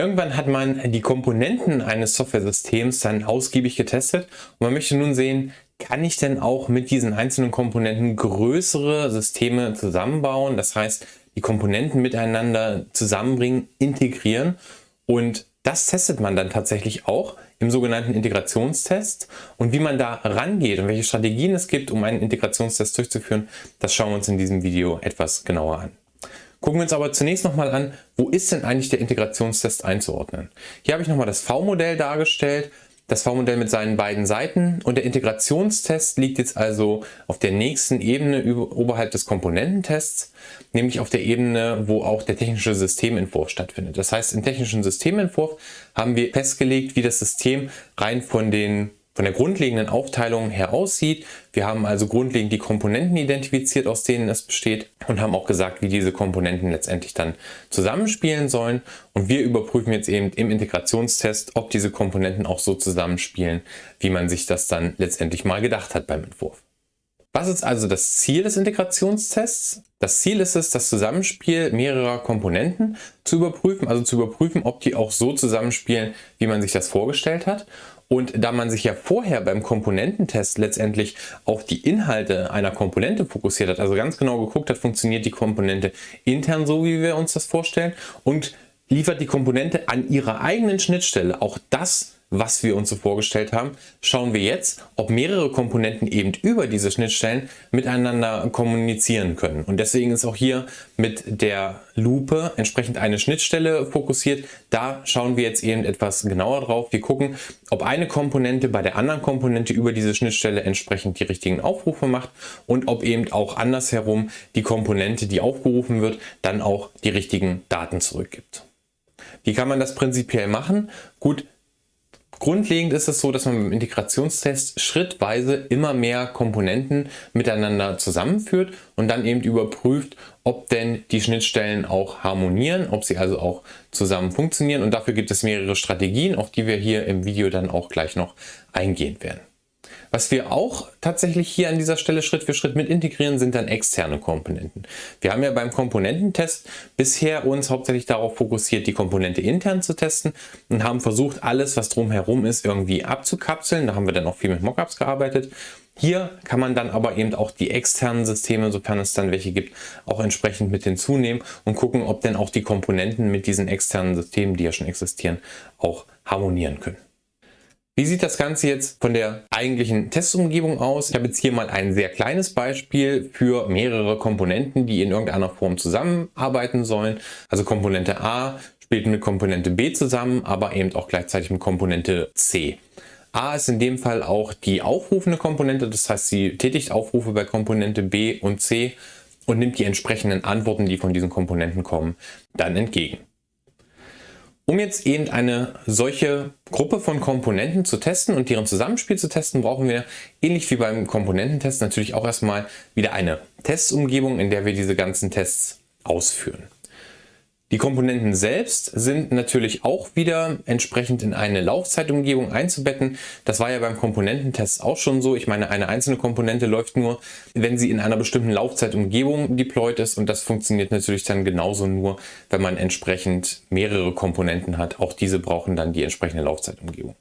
Irgendwann hat man die Komponenten eines Software-Systems dann ausgiebig getestet und man möchte nun sehen, kann ich denn auch mit diesen einzelnen Komponenten größere Systeme zusammenbauen, das heißt die Komponenten miteinander zusammenbringen, integrieren. Und das testet man dann tatsächlich auch im sogenannten Integrationstest. Und wie man da rangeht und welche Strategien es gibt, um einen Integrationstest durchzuführen, das schauen wir uns in diesem Video etwas genauer an. Gucken wir uns aber zunächst nochmal an, wo ist denn eigentlich der Integrationstest einzuordnen? Hier habe ich nochmal das V-Modell dargestellt, das V-Modell mit seinen beiden Seiten und der Integrationstest liegt jetzt also auf der nächsten Ebene über, oberhalb des Komponententests, nämlich auf der Ebene, wo auch der technische Systementwurf stattfindet. Das heißt, im technischen Systementwurf haben wir festgelegt, wie das System rein von den von der grundlegenden Aufteilung her aussieht. Wir haben also grundlegend die Komponenten identifiziert, aus denen es besteht und haben auch gesagt, wie diese Komponenten letztendlich dann zusammenspielen sollen. Und wir überprüfen jetzt eben im Integrationstest, ob diese Komponenten auch so zusammenspielen, wie man sich das dann letztendlich mal gedacht hat beim Entwurf. Was ist also das Ziel des Integrationstests? Das Ziel ist es, das Zusammenspiel mehrerer Komponenten zu überprüfen, also zu überprüfen, ob die auch so zusammenspielen, wie man sich das vorgestellt hat. Und da man sich ja vorher beim Komponententest letztendlich auf die Inhalte einer Komponente fokussiert hat, also ganz genau geguckt hat, funktioniert die Komponente intern so, wie wir uns das vorstellen und liefert die Komponente an ihrer eigenen Schnittstelle auch das was wir uns so vorgestellt haben, schauen wir jetzt, ob mehrere Komponenten eben über diese Schnittstellen miteinander kommunizieren können. Und deswegen ist auch hier mit der Lupe entsprechend eine Schnittstelle fokussiert. Da schauen wir jetzt eben etwas genauer drauf. Wir gucken, ob eine Komponente bei der anderen Komponente über diese Schnittstelle entsprechend die richtigen Aufrufe macht und ob eben auch andersherum die Komponente, die aufgerufen wird, dann auch die richtigen Daten zurückgibt. Wie kann man das prinzipiell machen? Gut, Grundlegend ist es so, dass man beim Integrationstest schrittweise immer mehr Komponenten miteinander zusammenführt und dann eben überprüft, ob denn die Schnittstellen auch harmonieren, ob sie also auch zusammen funktionieren und dafür gibt es mehrere Strategien, auf die wir hier im Video dann auch gleich noch eingehen werden. Was wir auch tatsächlich hier an dieser Stelle Schritt für Schritt mit integrieren, sind dann externe Komponenten. Wir haben ja beim Komponententest bisher uns hauptsächlich darauf fokussiert, die Komponente intern zu testen und haben versucht, alles, was drumherum ist, irgendwie abzukapseln. Da haben wir dann auch viel mit Mockups gearbeitet. Hier kann man dann aber eben auch die externen Systeme, sofern es dann welche gibt, auch entsprechend mit hinzunehmen und gucken, ob denn auch die Komponenten mit diesen externen Systemen, die ja schon existieren, auch harmonieren können. Wie sieht das Ganze jetzt von der eigentlichen Testumgebung aus? Ich habe jetzt hier mal ein sehr kleines Beispiel für mehrere Komponenten, die in irgendeiner Form zusammenarbeiten sollen. Also Komponente A spielt mit Komponente B zusammen, aber eben auch gleichzeitig mit Komponente C. A ist in dem Fall auch die aufrufende Komponente, das heißt, sie tätigt Aufrufe bei Komponente B und C und nimmt die entsprechenden Antworten, die von diesen Komponenten kommen, dann entgegen. Um jetzt eben eine solche Gruppe von Komponenten zu testen und deren Zusammenspiel zu testen, brauchen wir ähnlich wie beim Komponententest natürlich auch erstmal wieder eine Testumgebung, in der wir diese ganzen Tests ausführen. Die Komponenten selbst sind natürlich auch wieder entsprechend in eine Laufzeitumgebung einzubetten. Das war ja beim Komponententest auch schon so. Ich meine, eine einzelne Komponente läuft nur, wenn sie in einer bestimmten Laufzeitumgebung deployed ist und das funktioniert natürlich dann genauso nur, wenn man entsprechend mehrere Komponenten hat. Auch diese brauchen dann die entsprechende Laufzeitumgebung.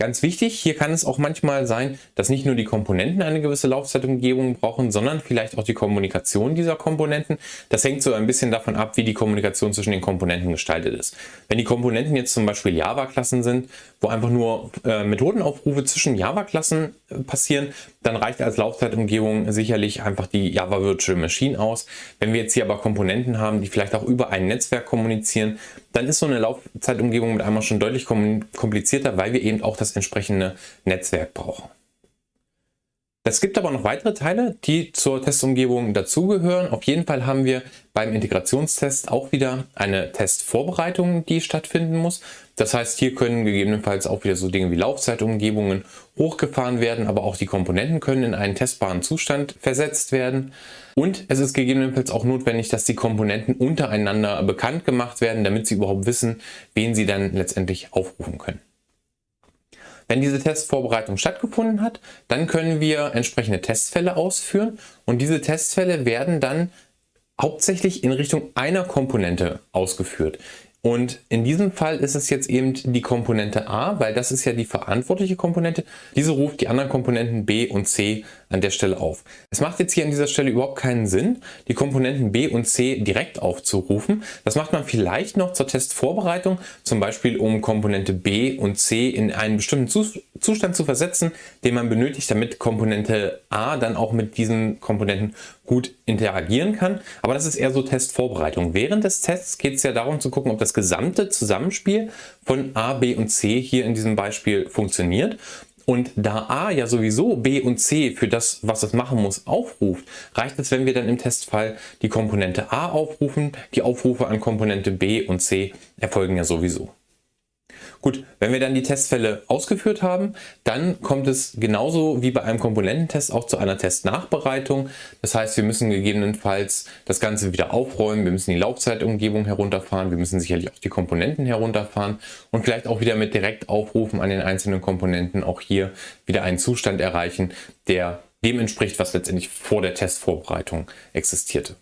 Ganz wichtig, hier kann es auch manchmal sein, dass nicht nur die Komponenten eine gewisse Laufzeitumgebung brauchen, sondern vielleicht auch die Kommunikation dieser Komponenten. Das hängt so ein bisschen davon ab, wie die Kommunikation zwischen den Komponenten gestaltet ist. Wenn die Komponenten jetzt zum Beispiel Java-Klassen sind, wo einfach nur äh, Methodenaufrufe zwischen Java-Klassen passieren, dann reicht als Laufzeitumgebung sicherlich einfach die Java Virtual Machine aus. Wenn wir jetzt hier aber Komponenten haben, die vielleicht auch über ein Netzwerk kommunizieren, dann ist so eine Laufzeitumgebung mit einmal schon deutlich komplizierter, weil wir eben auch das entsprechende Netzwerk brauchen. Es gibt aber noch weitere Teile, die zur Testumgebung dazugehören. Auf jeden Fall haben wir beim Integrationstest auch wieder eine Testvorbereitung, die stattfinden muss. Das heißt, hier können gegebenenfalls auch wieder so Dinge wie Laufzeitumgebungen hochgefahren werden, aber auch die Komponenten können in einen testbaren Zustand versetzt werden. Und es ist gegebenenfalls auch notwendig, dass die Komponenten untereinander bekannt gemacht werden, damit sie überhaupt wissen, wen sie dann letztendlich aufrufen können. Wenn diese Testvorbereitung stattgefunden hat, dann können wir entsprechende Testfälle ausführen und diese Testfälle werden dann hauptsächlich in Richtung einer Komponente ausgeführt. Und in diesem Fall ist es jetzt eben die Komponente A, weil das ist ja die verantwortliche Komponente. Diese ruft die anderen Komponenten B und C an der Stelle auf. Es macht jetzt hier an dieser Stelle überhaupt keinen Sinn, die Komponenten B und C direkt aufzurufen. Das macht man vielleicht noch zur Testvorbereitung, zum Beispiel um Komponente B und C in einen bestimmten Zustand zu versetzen, den man benötigt, damit Komponente A dann auch mit diesen Komponenten gut interagieren kann. Aber das ist eher so Testvorbereitung. Während des Tests geht es ja darum zu gucken, ob das gesamte Zusammenspiel von A, B und C hier in diesem Beispiel funktioniert. Und da A ja sowieso B und C für das, was es machen muss, aufruft, reicht es, wenn wir dann im Testfall die Komponente A aufrufen. Die Aufrufe an Komponente B und C erfolgen ja sowieso. Gut, wenn wir dann die Testfälle ausgeführt haben, dann kommt es genauso wie bei einem Komponententest auch zu einer Testnachbereitung. Das heißt, wir müssen gegebenenfalls das Ganze wieder aufräumen, wir müssen die Laufzeitumgebung herunterfahren, wir müssen sicherlich auch die Komponenten herunterfahren und vielleicht auch wieder mit Direktaufrufen an den einzelnen Komponenten auch hier wieder einen Zustand erreichen, der dem entspricht, was letztendlich vor der Testvorbereitung existierte.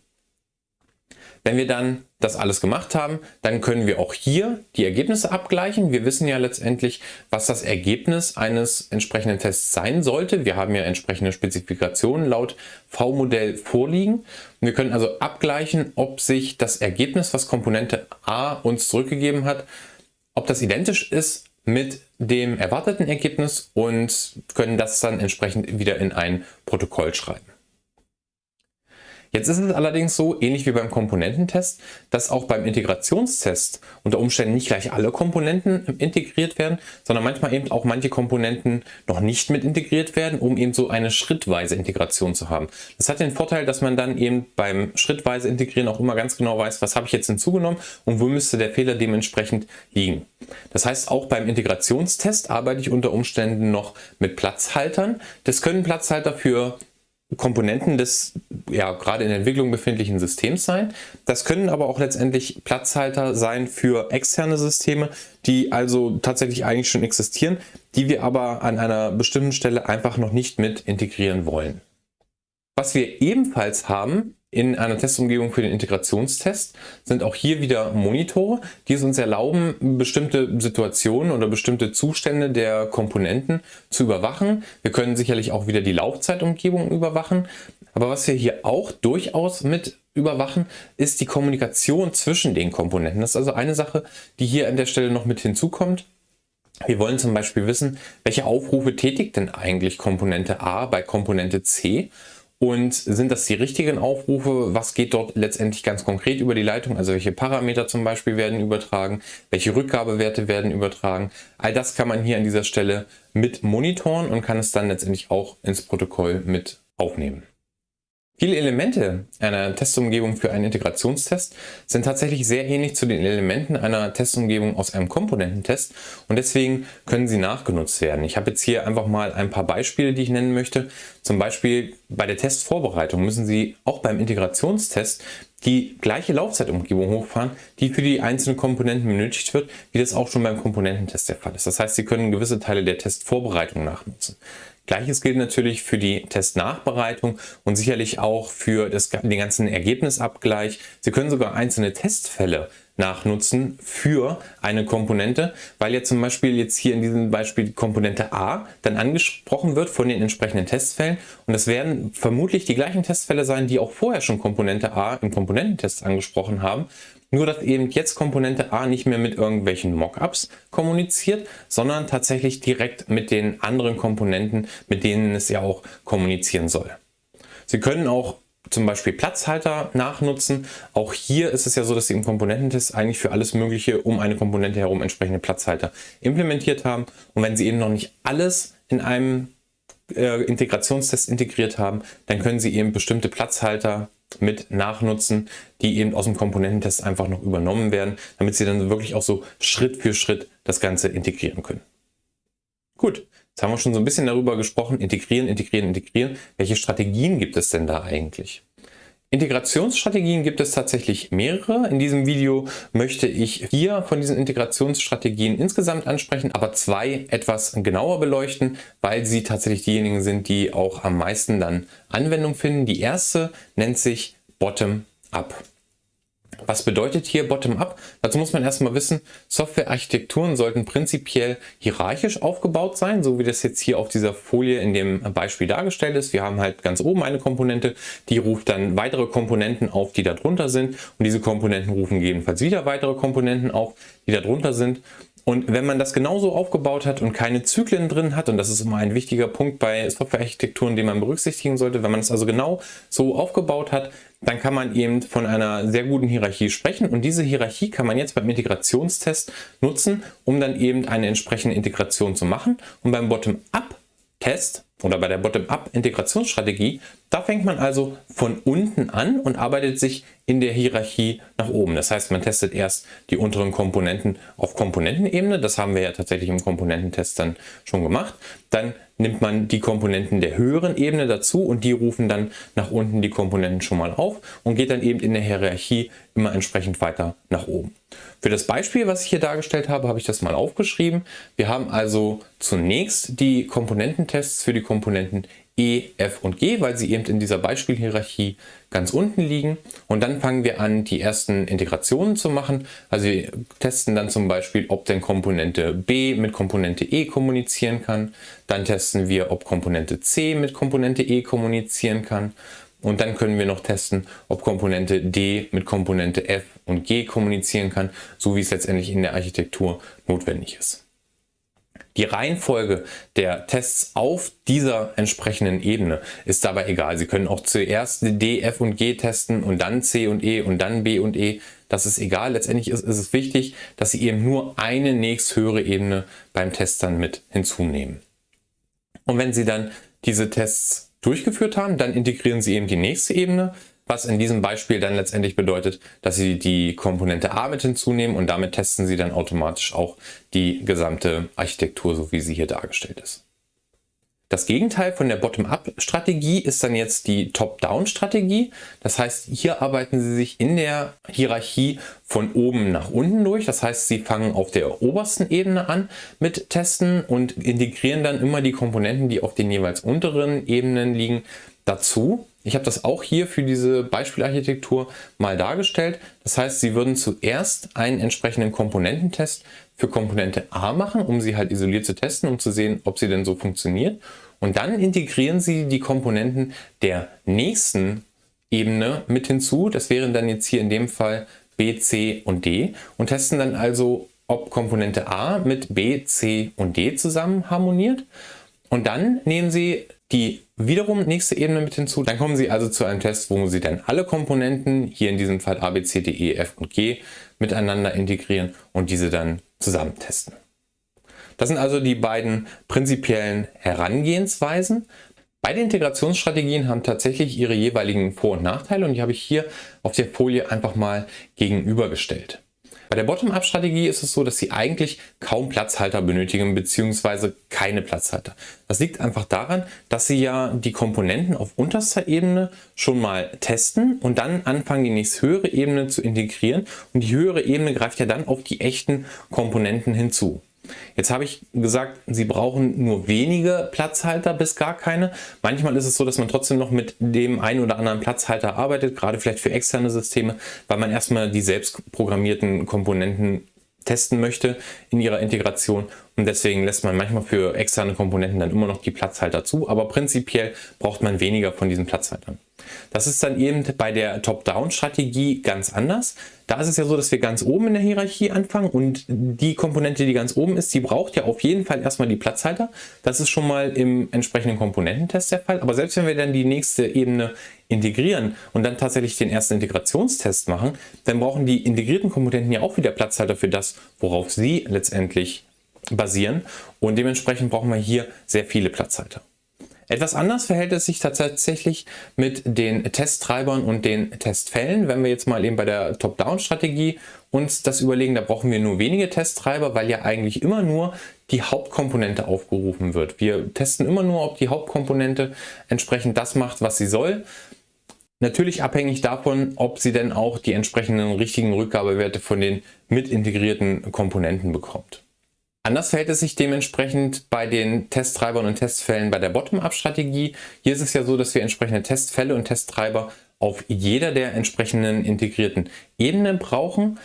Wenn wir dann das alles gemacht haben, dann können wir auch hier die Ergebnisse abgleichen. Wir wissen ja letztendlich, was das Ergebnis eines entsprechenden Tests sein sollte. Wir haben ja entsprechende Spezifikationen laut V-Modell vorliegen. Wir können also abgleichen, ob sich das Ergebnis, was Komponente A uns zurückgegeben hat, ob das identisch ist mit dem erwarteten Ergebnis und können das dann entsprechend wieder in ein Protokoll schreiben. Jetzt ist es allerdings so, ähnlich wie beim Komponententest, dass auch beim Integrationstest unter Umständen nicht gleich alle Komponenten integriert werden, sondern manchmal eben auch manche Komponenten noch nicht mit integriert werden, um eben so eine schrittweise Integration zu haben. Das hat den Vorteil, dass man dann eben beim schrittweise Integrieren auch immer ganz genau weiß, was habe ich jetzt hinzugenommen und wo müsste der Fehler dementsprechend liegen. Das heißt, auch beim Integrationstest arbeite ich unter Umständen noch mit Platzhaltern. Das können Platzhalter für Komponenten des ja gerade in der Entwicklung befindlichen Systems sein. Das können aber auch letztendlich Platzhalter sein für externe Systeme, die also tatsächlich eigentlich schon existieren, die wir aber an einer bestimmten Stelle einfach noch nicht mit integrieren wollen. Was wir ebenfalls haben, in einer Testumgebung für den Integrationstest sind auch hier wieder Monitore, die es uns erlauben, bestimmte Situationen oder bestimmte Zustände der Komponenten zu überwachen. Wir können sicherlich auch wieder die Laufzeitumgebung überwachen. Aber was wir hier auch durchaus mit überwachen, ist die Kommunikation zwischen den Komponenten. Das ist also eine Sache, die hier an der Stelle noch mit hinzukommt. Wir wollen zum Beispiel wissen, welche Aufrufe tätigt denn eigentlich Komponente A bei Komponente C und sind das die richtigen Aufrufe? Was geht dort letztendlich ganz konkret über die Leitung? Also welche Parameter zum Beispiel werden übertragen? Welche Rückgabewerte werden übertragen? All das kann man hier an dieser Stelle mit monitoren und kann es dann letztendlich auch ins Protokoll mit aufnehmen. Viele Elemente einer Testumgebung für einen Integrationstest sind tatsächlich sehr ähnlich zu den Elementen einer Testumgebung aus einem Komponententest und deswegen können sie nachgenutzt werden. Ich habe jetzt hier einfach mal ein paar Beispiele, die ich nennen möchte. Zum Beispiel bei der Testvorbereitung müssen Sie auch beim Integrationstest die gleiche Laufzeitumgebung hochfahren, die für die einzelnen Komponenten benötigt wird, wie das auch schon beim Komponententest der Fall ist. Das heißt, Sie können gewisse Teile der Testvorbereitung nachnutzen. Gleiches gilt natürlich für die Testnachbereitung und sicherlich auch für das, den ganzen Ergebnisabgleich. Sie können sogar einzelne Testfälle nachnutzen für eine Komponente, weil jetzt zum Beispiel jetzt hier in diesem Beispiel Komponente A dann angesprochen wird von den entsprechenden Testfällen und es werden vermutlich die gleichen Testfälle sein, die auch vorher schon Komponente A im Komponententest angesprochen haben nur, dass eben jetzt Komponente A nicht mehr mit irgendwelchen Mockups kommuniziert, sondern tatsächlich direkt mit den anderen Komponenten, mit denen es ja auch kommunizieren soll. Sie können auch zum Beispiel Platzhalter nachnutzen. Auch hier ist es ja so, dass Sie im Komponententest eigentlich für alles Mögliche um eine Komponente herum entsprechende Platzhalter implementiert haben. Und wenn Sie eben noch nicht alles in einem äh, Integrationstest integriert haben, dann können Sie eben bestimmte Platzhalter mit nachnutzen, die eben aus dem Komponententest einfach noch übernommen werden, damit Sie dann wirklich auch so Schritt für Schritt das Ganze integrieren können. Gut, jetzt haben wir schon so ein bisschen darüber gesprochen, integrieren, integrieren, integrieren. Welche Strategien gibt es denn da eigentlich? Integrationsstrategien gibt es tatsächlich mehrere. In diesem Video möchte ich vier von diesen Integrationsstrategien insgesamt ansprechen, aber zwei etwas genauer beleuchten, weil sie tatsächlich diejenigen sind, die auch am meisten dann Anwendung finden. Die erste nennt sich Bottom-up. Was bedeutet hier Bottom-up? Dazu muss man erstmal wissen, Softwarearchitekturen sollten prinzipiell hierarchisch aufgebaut sein, so wie das jetzt hier auf dieser Folie in dem Beispiel dargestellt ist. Wir haben halt ganz oben eine Komponente, die ruft dann weitere Komponenten auf, die darunter sind und diese Komponenten rufen gegebenenfalls wieder weitere Komponenten auf, die darunter sind und wenn man das genauso aufgebaut hat und keine Zyklen drin hat, und das ist immer ein wichtiger Punkt bei Softwarearchitekturen, den man berücksichtigen sollte, wenn man es also genau so aufgebaut hat, dann kann man eben von einer sehr guten Hierarchie sprechen. Und diese Hierarchie kann man jetzt beim Integrationstest nutzen, um dann eben eine entsprechende Integration zu machen. Und beim Bottom-up-Test oder bei der Bottom-up-Integrationsstrategie, da fängt man also von unten an und arbeitet sich in der Hierarchie nach oben. Das heißt, man testet erst die unteren Komponenten auf Komponentenebene. Das haben wir ja tatsächlich im Komponententest dann schon gemacht. Dann nimmt man die Komponenten der höheren Ebene dazu und die rufen dann nach unten die Komponenten schon mal auf und geht dann eben in der Hierarchie immer entsprechend weiter nach oben. Für das Beispiel, was ich hier dargestellt habe, habe ich das mal aufgeschrieben. Wir haben also zunächst die Komponententests für die Komponenten E, F und G, weil sie eben in dieser Beispielhierarchie ganz unten liegen. Und dann fangen wir an, die ersten Integrationen zu machen. Also wir testen dann zum Beispiel, ob denn Komponente B mit Komponente E kommunizieren kann. Dann testen wir, ob Komponente C mit Komponente E kommunizieren kann. Und dann können wir noch testen, ob Komponente D mit Komponente F und G kommunizieren kann, so wie es letztendlich in der Architektur notwendig ist. Die Reihenfolge der Tests auf dieser entsprechenden Ebene ist dabei egal. Sie können auch zuerst D, F und G testen und dann C und E und dann B und E. Das ist egal. Letztendlich ist, ist es wichtig, dass Sie eben nur eine nächsthöhere Ebene beim Test dann mit hinzunehmen. Und wenn Sie dann diese Tests durchgeführt haben, dann integrieren Sie eben die nächste Ebene was in diesem Beispiel dann letztendlich bedeutet, dass Sie die Komponente A mit hinzunehmen und damit testen Sie dann automatisch auch die gesamte Architektur, so wie sie hier dargestellt ist. Das Gegenteil von der Bottom-up-Strategie ist dann jetzt die Top-down-Strategie. Das heißt, hier arbeiten Sie sich in der Hierarchie von oben nach unten durch. Das heißt, Sie fangen auf der obersten Ebene an mit Testen und integrieren dann immer die Komponenten, die auf den jeweils unteren Ebenen liegen, dazu. Ich habe das auch hier für diese Beispielarchitektur mal dargestellt. Das heißt, Sie würden zuerst einen entsprechenden Komponententest für Komponente A machen, um sie halt isoliert zu testen, um zu sehen, ob sie denn so funktioniert. Und dann integrieren Sie die Komponenten der nächsten Ebene mit hinzu. Das wären dann jetzt hier in dem Fall B, C und D und testen dann also, ob Komponente A mit B, C und D zusammen harmoniert. Und dann nehmen Sie die wiederum nächste Ebene mit hinzu. Dann kommen Sie also zu einem Test, wo Sie dann alle Komponenten, hier in diesem Fall A, B, C, D, E, F und G, miteinander integrieren und diese dann zusammen testen. Das sind also die beiden prinzipiellen Herangehensweisen. Beide Integrationsstrategien haben tatsächlich ihre jeweiligen Vor- und Nachteile und die habe ich hier auf der Folie einfach mal gegenübergestellt. Bei der Bottom-up-Strategie ist es so, dass Sie eigentlich kaum Platzhalter benötigen bzw. keine Platzhalter. Das liegt einfach daran, dass Sie ja die Komponenten auf unterster Ebene schon mal testen und dann anfangen, die nächste höhere Ebene zu integrieren und die höhere Ebene greift ja dann auf die echten Komponenten hinzu. Jetzt habe ich gesagt, Sie brauchen nur wenige Platzhalter bis gar keine. Manchmal ist es so, dass man trotzdem noch mit dem einen oder anderen Platzhalter arbeitet, gerade vielleicht für externe Systeme, weil man erstmal die selbst programmierten Komponenten testen möchte in ihrer Integration und deswegen lässt man manchmal für externe Komponenten dann immer noch die Platzhalter zu, aber prinzipiell braucht man weniger von diesen Platzhaltern. Das ist dann eben bei der Top-Down-Strategie ganz anders. Da ist es ja so, dass wir ganz oben in der Hierarchie anfangen und die Komponente, die ganz oben ist, die braucht ja auf jeden Fall erstmal die Platzhalter. Das ist schon mal im entsprechenden Komponententest der Fall. Aber selbst wenn wir dann die nächste Ebene integrieren und dann tatsächlich den ersten Integrationstest machen, dann brauchen die integrierten Komponenten ja auch wieder Platzhalter für das, worauf sie letztendlich basieren. Und dementsprechend brauchen wir hier sehr viele Platzhalter. Etwas anders verhält es sich tatsächlich mit den Testtreibern und den Testfällen. Wenn wir jetzt mal eben bei der Top-Down-Strategie uns das überlegen, da brauchen wir nur wenige Testtreiber, weil ja eigentlich immer nur die Hauptkomponente aufgerufen wird. Wir testen immer nur, ob die Hauptkomponente entsprechend das macht, was sie soll. Natürlich abhängig davon, ob sie denn auch die entsprechenden richtigen Rückgabewerte von den mit integrierten Komponenten bekommt. Anders verhält es sich dementsprechend bei den Testtreibern und Testfällen bei der Bottom-up-Strategie. Hier ist es ja so, dass wir entsprechende Testfälle und Testtreiber auf jeder der entsprechenden integrierten Ebenen brauchen.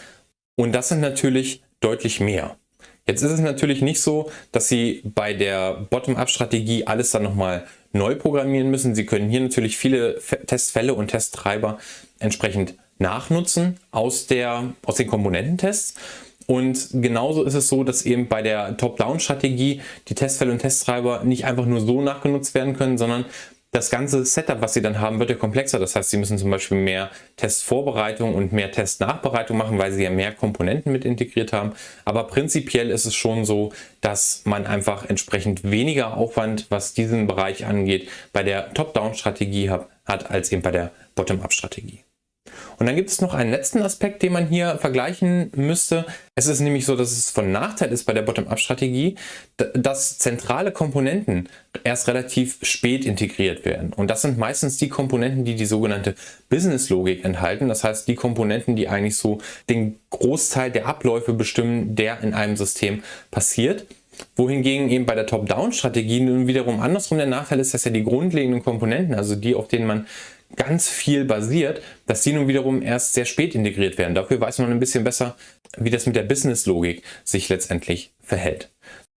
Und das sind natürlich deutlich mehr. Jetzt ist es natürlich nicht so, dass Sie bei der Bottom-up-Strategie alles dann nochmal neu programmieren müssen. Sie können hier natürlich viele Testfälle und Testtreiber entsprechend nachnutzen aus, der, aus den Komponententests. Und genauso ist es so, dass eben bei der Top-Down-Strategie die Testfälle und Testtreiber nicht einfach nur so nachgenutzt werden können, sondern das ganze Setup, was Sie dann haben, wird ja komplexer. Das heißt, Sie müssen zum Beispiel mehr Testvorbereitung und mehr Testnachbereitung machen, weil Sie ja mehr Komponenten mit integriert haben. Aber prinzipiell ist es schon so, dass man einfach entsprechend weniger Aufwand, was diesen Bereich angeht, bei der Top-Down-Strategie hat, als eben bei der Bottom-Up-Strategie. Und dann gibt es noch einen letzten Aspekt, den man hier vergleichen müsste. Es ist nämlich so, dass es von Nachteil ist bei der Bottom-up-Strategie, dass zentrale Komponenten erst relativ spät integriert werden. Und das sind meistens die Komponenten, die die sogenannte Business-Logik enthalten. Das heißt, die Komponenten, die eigentlich so den Großteil der Abläufe bestimmen, der in einem System passiert wohingegen eben bei der Top-Down-Strategie nun wiederum andersrum der Nachteil ist, dass ja die grundlegenden Komponenten, also die, auf denen man ganz viel basiert, dass die nun wiederum erst sehr spät integriert werden. Dafür weiß man ein bisschen besser, wie das mit der Business-Logik sich letztendlich verhält.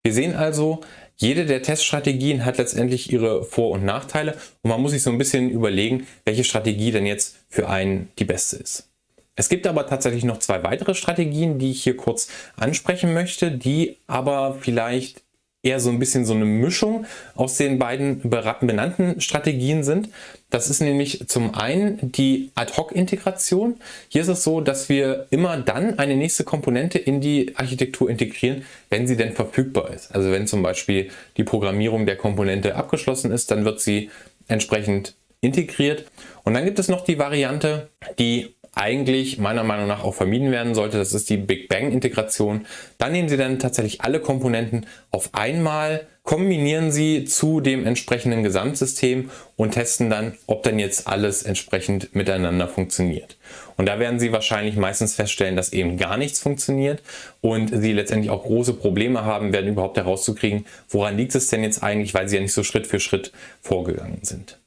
Wir sehen also, jede der Teststrategien hat letztendlich ihre Vor- und Nachteile und man muss sich so ein bisschen überlegen, welche Strategie denn jetzt für einen die beste ist. Es gibt aber tatsächlich noch zwei weitere Strategien, die ich hier kurz ansprechen möchte, die aber vielleicht eher so ein bisschen so eine Mischung aus den beiden benannten Strategien sind. Das ist nämlich zum einen die Ad-Hoc-Integration. Hier ist es so, dass wir immer dann eine nächste Komponente in die Architektur integrieren, wenn sie denn verfügbar ist. Also wenn zum Beispiel die Programmierung der Komponente abgeschlossen ist, dann wird sie entsprechend integriert. Und dann gibt es noch die Variante, die eigentlich meiner Meinung nach auch vermieden werden sollte. Das ist die Big Bang Integration. Dann nehmen Sie dann tatsächlich alle Komponenten auf einmal, kombinieren sie zu dem entsprechenden Gesamtsystem und testen dann, ob dann jetzt alles entsprechend miteinander funktioniert. Und da werden Sie wahrscheinlich meistens feststellen, dass eben gar nichts funktioniert und Sie letztendlich auch große Probleme haben werden, überhaupt herauszukriegen, woran liegt es denn jetzt eigentlich, weil Sie ja nicht so Schritt für Schritt vorgegangen sind.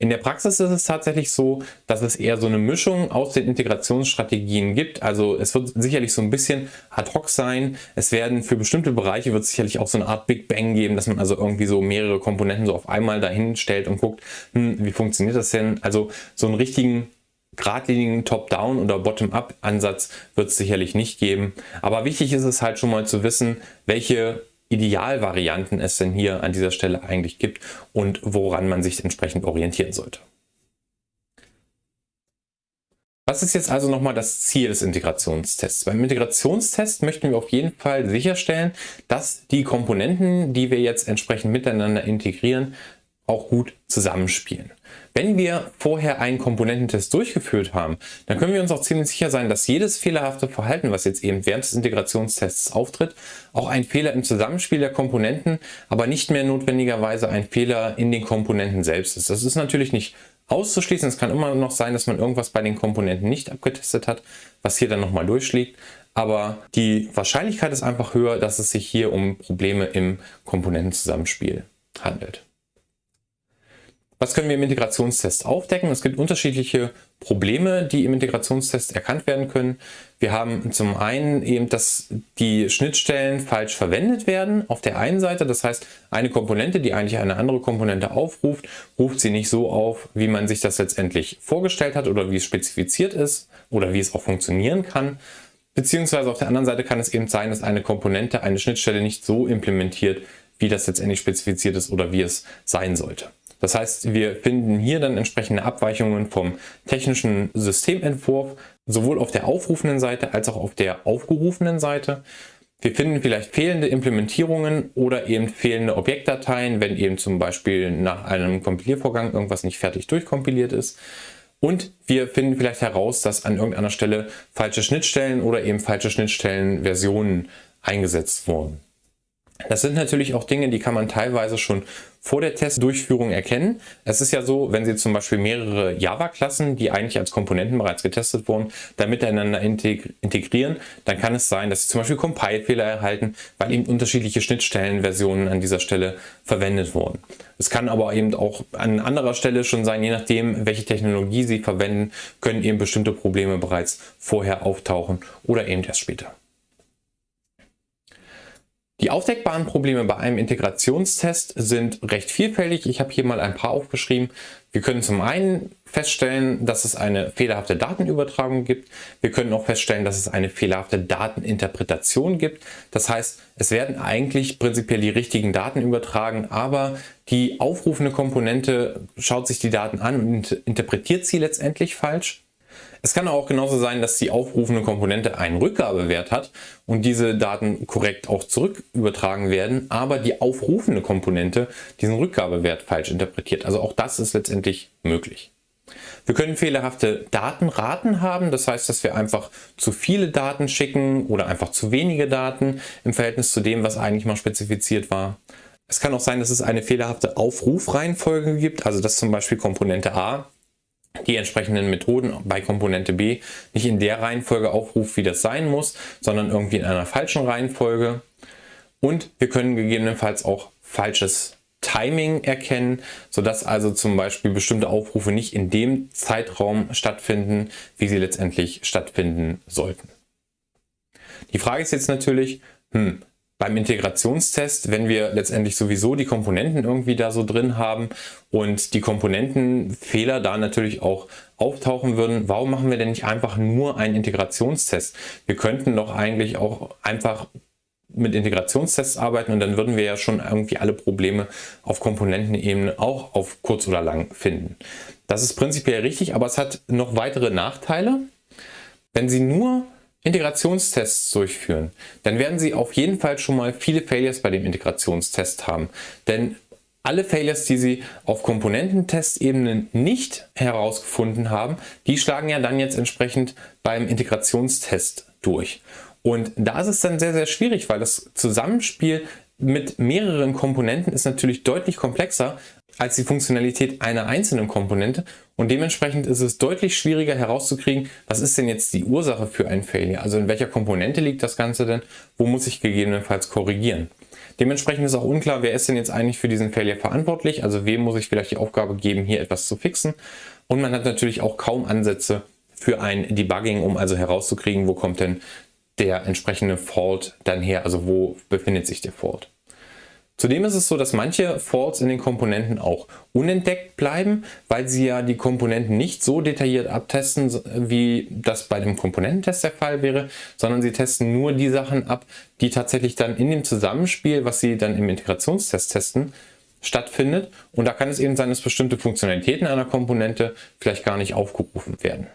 In der Praxis ist es tatsächlich so, dass es eher so eine Mischung aus den Integrationsstrategien gibt. Also es wird sicherlich so ein bisschen ad hoc sein. Es werden für bestimmte Bereiche wird sicherlich auch so eine Art Big Bang geben, dass man also irgendwie so mehrere Komponenten so auf einmal dahin stellt und guckt, hm, wie funktioniert das denn? Also so einen richtigen geradlinigen Top-Down- oder Bottom-Up-Ansatz wird es sicherlich nicht geben. Aber wichtig ist es halt schon mal zu wissen, welche Idealvarianten es denn hier an dieser Stelle eigentlich gibt und woran man sich entsprechend orientieren sollte. Was ist jetzt also nochmal das Ziel des Integrationstests? Beim Integrationstest möchten wir auf jeden Fall sicherstellen, dass die Komponenten, die wir jetzt entsprechend miteinander integrieren, auch gut zusammenspielen. Wenn wir vorher einen Komponententest durchgeführt haben, dann können wir uns auch ziemlich sicher sein, dass jedes fehlerhafte Verhalten, was jetzt eben während des Integrationstests auftritt, auch ein Fehler im Zusammenspiel der Komponenten, aber nicht mehr notwendigerweise ein Fehler in den Komponenten selbst ist. Das ist natürlich nicht auszuschließen. Es kann immer noch sein, dass man irgendwas bei den Komponenten nicht abgetestet hat, was hier dann nochmal durchschlägt. Aber die Wahrscheinlichkeit ist einfach höher, dass es sich hier um Probleme im Komponentenzusammenspiel handelt. Was können wir im Integrationstest aufdecken? Es gibt unterschiedliche Probleme, die im Integrationstest erkannt werden können. Wir haben zum einen eben, dass die Schnittstellen falsch verwendet werden auf der einen Seite. Das heißt, eine Komponente, die eigentlich eine andere Komponente aufruft, ruft sie nicht so auf, wie man sich das letztendlich vorgestellt hat oder wie es spezifiziert ist oder wie es auch funktionieren kann. Beziehungsweise auf der anderen Seite kann es eben sein, dass eine Komponente eine Schnittstelle nicht so implementiert, wie das letztendlich spezifiziert ist oder wie es sein sollte. Das heißt, wir finden hier dann entsprechende Abweichungen vom technischen Systementwurf, sowohl auf der aufrufenden Seite als auch auf der aufgerufenen Seite. Wir finden vielleicht fehlende Implementierungen oder eben fehlende Objektdateien, wenn eben zum Beispiel nach einem Kompiliervorgang irgendwas nicht fertig durchkompiliert ist. Und wir finden vielleicht heraus, dass an irgendeiner Stelle falsche Schnittstellen oder eben falsche Schnittstellenversionen eingesetzt wurden. Das sind natürlich auch Dinge, die kann man teilweise schon vor der Testdurchführung erkennen. Es ist ja so, wenn Sie zum Beispiel mehrere Java-Klassen, die eigentlich als Komponenten bereits getestet wurden, dann miteinander integrieren, dann kann es sein, dass Sie zum Beispiel Compile-Fehler erhalten, weil eben unterschiedliche Schnittstellenversionen an dieser Stelle verwendet wurden. Es kann aber eben auch an anderer Stelle schon sein, je nachdem, welche Technologie Sie verwenden, können eben bestimmte Probleme bereits vorher auftauchen oder eben erst später. Die aufdeckbaren Probleme bei einem Integrationstest sind recht vielfältig. Ich habe hier mal ein paar aufgeschrieben. Wir können zum einen feststellen, dass es eine fehlerhafte Datenübertragung gibt. Wir können auch feststellen, dass es eine fehlerhafte Dateninterpretation gibt. Das heißt, es werden eigentlich prinzipiell die richtigen Daten übertragen, aber die aufrufende Komponente schaut sich die Daten an und interpretiert sie letztendlich falsch. Es kann auch genauso sein, dass die aufrufende Komponente einen Rückgabewert hat und diese Daten korrekt auch zurück übertragen werden, aber die aufrufende Komponente diesen Rückgabewert falsch interpretiert. Also auch das ist letztendlich möglich. Wir können fehlerhafte Datenraten haben, das heißt, dass wir einfach zu viele Daten schicken oder einfach zu wenige Daten im Verhältnis zu dem, was eigentlich mal spezifiziert war. Es kann auch sein, dass es eine fehlerhafte Aufrufreihenfolge gibt, also dass zum Beispiel Komponente A die entsprechenden Methoden bei Komponente B nicht in der Reihenfolge aufruft, wie das sein muss, sondern irgendwie in einer falschen Reihenfolge. Und wir können gegebenenfalls auch falsches Timing erkennen, sodass also zum Beispiel bestimmte Aufrufe nicht in dem Zeitraum stattfinden, wie sie letztendlich stattfinden sollten. Die Frage ist jetzt natürlich, hm, beim Integrationstest, wenn wir letztendlich sowieso die Komponenten irgendwie da so drin haben und die Komponentenfehler da natürlich auch auftauchen würden, warum machen wir denn nicht einfach nur einen Integrationstest? Wir könnten doch eigentlich auch einfach mit Integrationstests arbeiten und dann würden wir ja schon irgendwie alle Probleme auf Komponentenebene auch auf kurz oder lang finden. Das ist prinzipiell richtig, aber es hat noch weitere Nachteile. Wenn Sie nur Integrationstests durchführen, dann werden Sie auf jeden Fall schon mal viele Failures bei dem Integrationstest haben. Denn alle Failures, die Sie auf Komponententestebene nicht herausgefunden haben, die schlagen ja dann jetzt entsprechend beim Integrationstest durch. Und da ist es dann sehr, sehr schwierig, weil das Zusammenspiel mit mehreren Komponenten ist natürlich deutlich komplexer als die Funktionalität einer einzelnen Komponente und dementsprechend ist es deutlich schwieriger herauszukriegen, was ist denn jetzt die Ursache für ein Failure, also in welcher Komponente liegt das Ganze denn, wo muss ich gegebenenfalls korrigieren. Dementsprechend ist auch unklar, wer ist denn jetzt eigentlich für diesen Failure verantwortlich, also wem muss ich vielleicht die Aufgabe geben, hier etwas zu fixen? Und man hat natürlich auch kaum Ansätze für ein Debugging, um also herauszukriegen, wo kommt denn der entsprechende Fault dann her, also wo befindet sich der Fault. Zudem ist es so, dass manche Faults in den Komponenten auch unentdeckt bleiben, weil sie ja die Komponenten nicht so detailliert abtesten, wie das bei dem Komponententest der Fall wäre, sondern sie testen nur die Sachen ab, die tatsächlich dann in dem Zusammenspiel, was sie dann im Integrationstest testen, stattfindet. Und da kann es eben sein, dass bestimmte Funktionalitäten einer Komponente vielleicht gar nicht aufgerufen werden.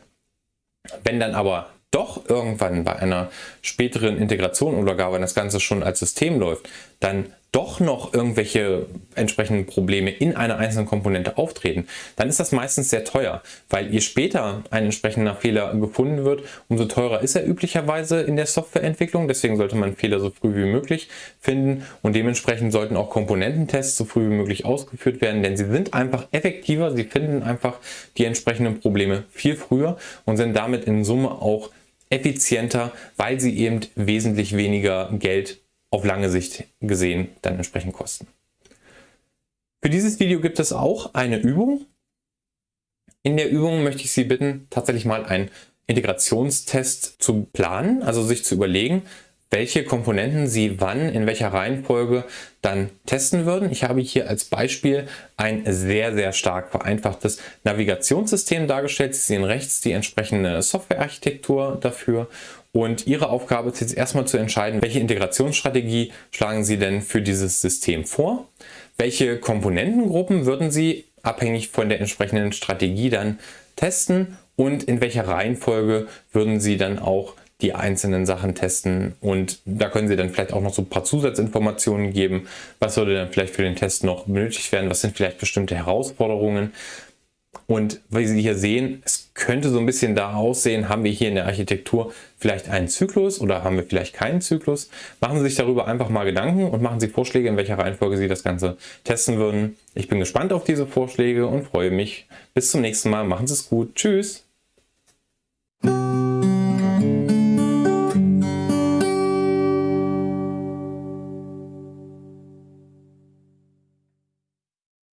Wenn dann aber doch irgendwann bei einer späteren Integration oder gar wenn das Ganze schon als System läuft, dann doch noch irgendwelche entsprechenden Probleme in einer einzelnen Komponente auftreten, dann ist das meistens sehr teuer, weil je später ein entsprechender Fehler gefunden wird, umso teurer ist er üblicherweise in der Softwareentwicklung. Deswegen sollte man Fehler so früh wie möglich finden. Und dementsprechend sollten auch Komponententests so früh wie möglich ausgeführt werden, denn sie sind einfach effektiver, sie finden einfach die entsprechenden Probleme viel früher und sind damit in Summe auch effizienter, weil sie eben wesentlich weniger Geld auf lange Sicht gesehen dann entsprechend kosten. Für dieses Video gibt es auch eine Übung. In der Übung möchte ich Sie bitten, tatsächlich mal einen Integrationstest zu planen, also sich zu überlegen, welche Komponenten Sie wann in welcher Reihenfolge dann testen würden. Ich habe hier als Beispiel ein sehr, sehr stark vereinfachtes Navigationssystem dargestellt. Sie sehen rechts die entsprechende Softwarearchitektur dafür und Ihre Aufgabe ist jetzt erstmal zu entscheiden, welche Integrationsstrategie schlagen Sie denn für dieses System vor? Welche Komponentengruppen würden Sie abhängig von der entsprechenden Strategie dann testen und in welcher Reihenfolge würden Sie dann auch die einzelnen Sachen testen und da können Sie dann vielleicht auch noch so ein paar Zusatzinformationen geben. Was würde dann vielleicht für den Test noch benötigt werden? Was sind vielleicht bestimmte Herausforderungen? Und wie Sie hier sehen, es könnte so ein bisschen da aussehen, haben wir hier in der Architektur vielleicht einen Zyklus oder haben wir vielleicht keinen Zyklus. Machen Sie sich darüber einfach mal Gedanken und machen Sie Vorschläge, in welcher Reihenfolge Sie das Ganze testen würden. Ich bin gespannt auf diese Vorschläge und freue mich. Bis zum nächsten Mal. Machen Sie es gut. Tschüss.